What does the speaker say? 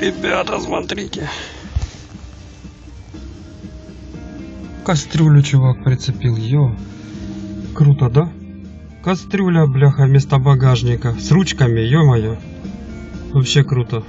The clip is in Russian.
Ребята, смотрите. Кастрюлю чувак прицепил, ё. Круто, да? Кастрюля, бляха, вместо багажника. С ручками, ё-моё. Вообще круто.